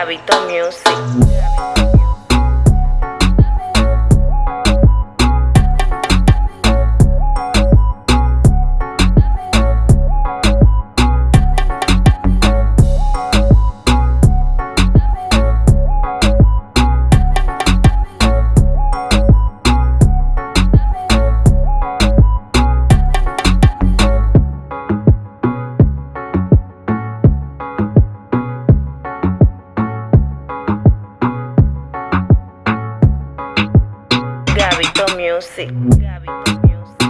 Gabito Music. Music. Gabito Music.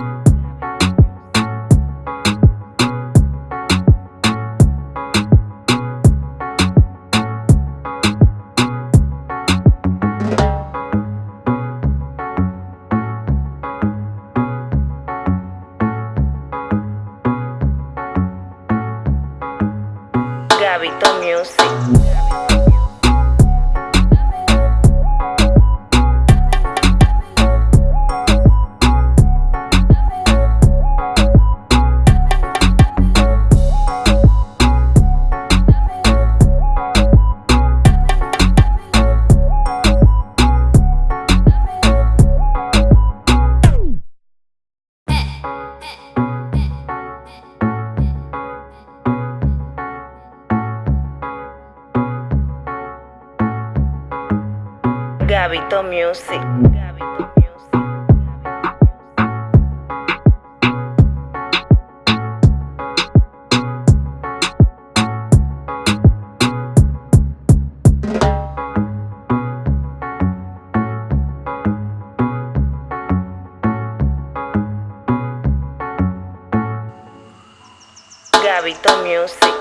Gabito Music. Gabito Music. Gabito Music. Gabito Music.